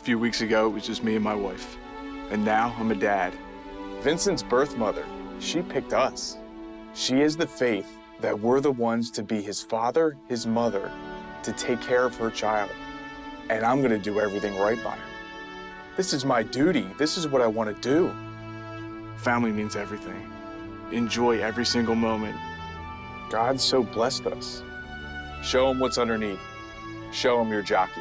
A few weeks ago, it was just me and my wife. And now I'm a dad. Vincent's birth mother, she picked us. She is the faith that we're the ones to be his father, his mother, to take care of her child. And I'm gonna do everything right by her. This is my duty. This is what I wanna do. Family means everything. Enjoy every single moment. God so blessed us. Show him what's underneath. Show him your jockey.